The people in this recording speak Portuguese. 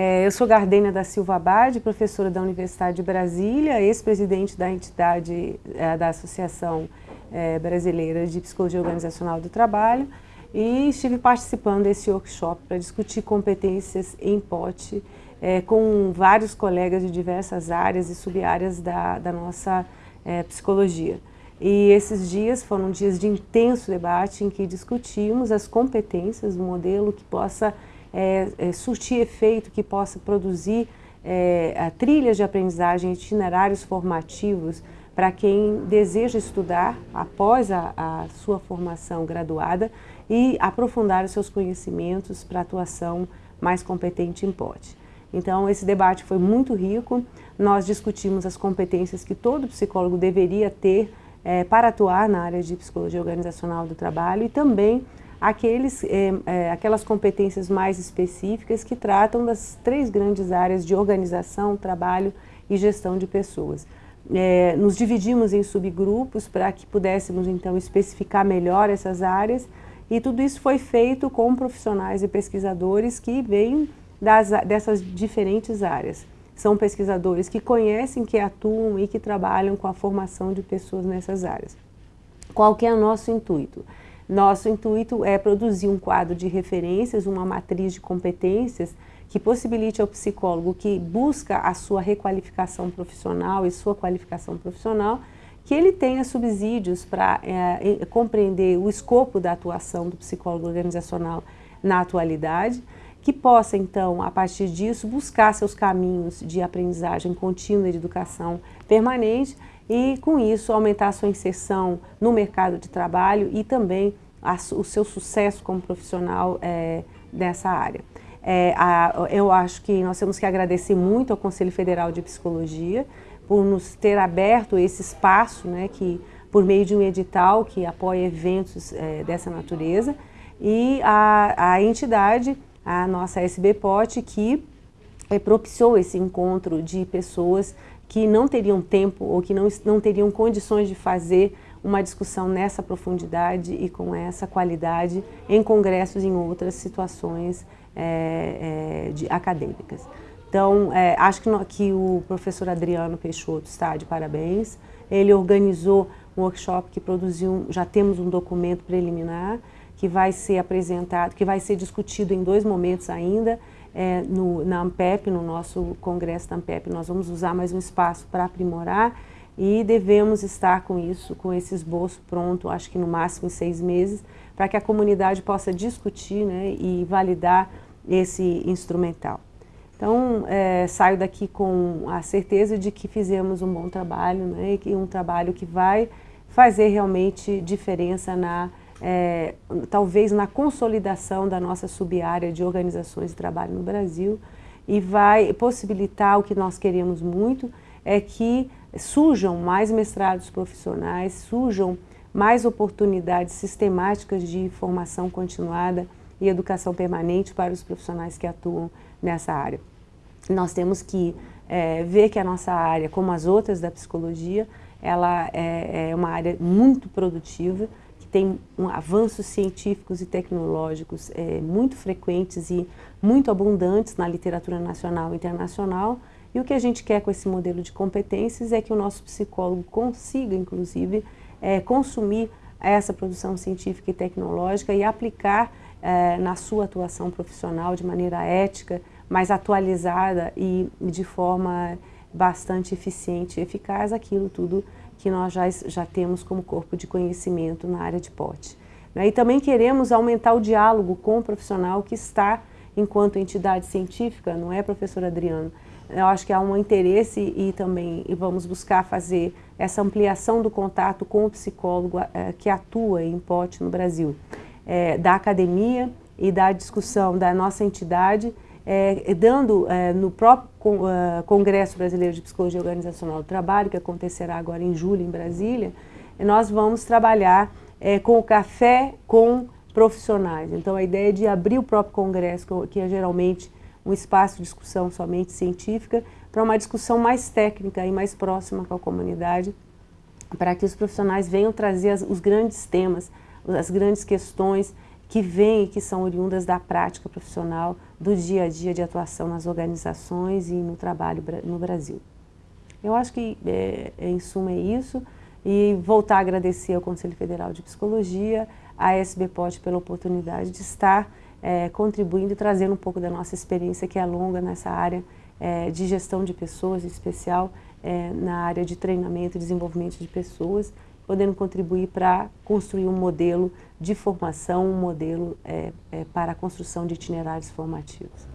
É, eu sou Gardênia da Silva Abad, professora da Universidade de Brasília, ex-presidente da entidade é, da Associação é, Brasileira de Psicologia Organizacional do Trabalho e estive participando desse workshop para discutir competências em pote é, com vários colegas de diversas áreas e sub-áreas da, da nossa é, psicologia. E esses dias foram dias de intenso debate em que discutimos as competências do modelo que possa é, é, surtir efeito, que possa produzir é, trilhas de aprendizagem, itinerários formativos para quem deseja estudar após a, a, sua formação graduada e aprofundar os seus conhecimentos para atuação mais competente em POT. Então, esse debate foi muito rico, nós discutimos as competências que todo psicólogo deveria ter é, para atuar na área de psicologia organizacional do trabalho e também aqueles, é, é, aquelas competências mais específicas que tratam das três grandes áreas de organização, trabalho e gestão de pessoas. É, nos dividimos em subgrupos para que pudéssemos então especificar melhor essas áreas e tudo isso foi feito com profissionais e pesquisadores que vêm das, dessas diferentes áreas. São pesquisadores que conhecem, que atuam e que trabalham com a formação de pessoas nessas áreas. Qual que é o nosso intuito? Nosso intuito é produzir um quadro de referências, uma matriz de competências que possibilite ao psicólogo que busca a sua requalificação profissional e sua qualificação profissional, que ele tenha subsídios para é, compreender o escopo da atuação do psicólogo organizacional na atualidade, que possa, então, a partir disso, buscar seus caminhos de aprendizagem contínua e de educação permanente e, com isso, aumentar a sua inserção no mercado de trabalho e também a, o seu sucesso como profissional é, dessa área. É, a, eu acho que nós temos que agradecer muito ao Conselho Federal de Psicologia por nos ter aberto esse espaço, né, que, por meio de um edital que apoia eventos é, dessa natureza, e a, a entidade a nossa SBPOT, que propiciou esse encontro de pessoas que não teriam tempo ou que não, não teriam condições de fazer uma discussão nessa profundidade e com essa qualidade em congressos em outras situações é, é, de, acadêmicas. Então, é, acho que, no, que o professor Adriano Peixoto está de parabéns. Ele organizou um workshop que produziu, já temos um documento preliminar, que vai ser apresentado, que vai ser discutido em dois momentos ainda, é, no, na AMPEP, no nosso congresso da AMPEP, nós vamos usar mais um espaço para aprimorar e devemos estar com isso, com esse esboço pronto, acho que no máximo em seis meses, para que a comunidade possa discutir né, e validar esse instrumental. Então, é, saio daqui com a certeza de que fizemos um bom trabalho, né, e um trabalho que vai fazer realmente diferença na é, talvez na consolidação da nossa sub-área de organizações de trabalho no Brasil e vai possibilitar o que nós queremos muito, é que surjam mais mestrados profissionais, surjam mais oportunidades sistemáticas de formação continuada e educação permanente para os profissionais que atuam nessa área. Nós temos que é, ver que a nossa área, como as outras da psicologia, ela é, é uma área muito produtiva, tem um, avanços científicos e tecnológicos é, muito frequentes e muito abundantes na literatura nacional e internacional, e o que a gente quer com esse modelo de competências é que o nosso psicólogo consiga, inclusive, é, consumir essa produção científica e tecnológica e aplicar é, na sua atuação profissional de maneira ética, mais atualizada e de forma bastante eficiente e eficaz aquilo tudo que nós já, já temos como corpo de conhecimento na área de POT. Né? E também queremos aumentar o diálogo com o profissional que está enquanto entidade científica, não é, professor Adriano? Eu acho que há um interesse e também e vamos buscar fazer essa ampliação do contato com o psicólogo é, que atua em POT no Brasil, é, da academia e da discussão da nossa entidade é, dando é, no próprio uh, Congresso Brasileiro de Psicologia Organizacional do Trabalho, que acontecerá agora em julho em Brasília, nós vamos trabalhar é, com o café com profissionais. Então a ideia é de abrir o próprio Congresso, que é geralmente um espaço de discussão somente científica, para uma discussão mais técnica e mais próxima com a comunidade, para que os profissionais venham trazer as, os grandes temas, as grandes questões que vêm e que são oriundas da prática profissional, do dia a dia de atuação nas organizações e no trabalho no Brasil. Eu acho que, é, em suma, é isso. E voltar a agradecer ao Conselho Federal de Psicologia, à SBPOT pela oportunidade de estar é, contribuindo e trazendo um pouco da nossa experiência que é longa nessa área é, de gestão de pessoas, em especial é, na área de treinamento e desenvolvimento de pessoas, podendo contribuir para construir um modelo de formação, um modelo é, é, para a construção de itinerários formativos.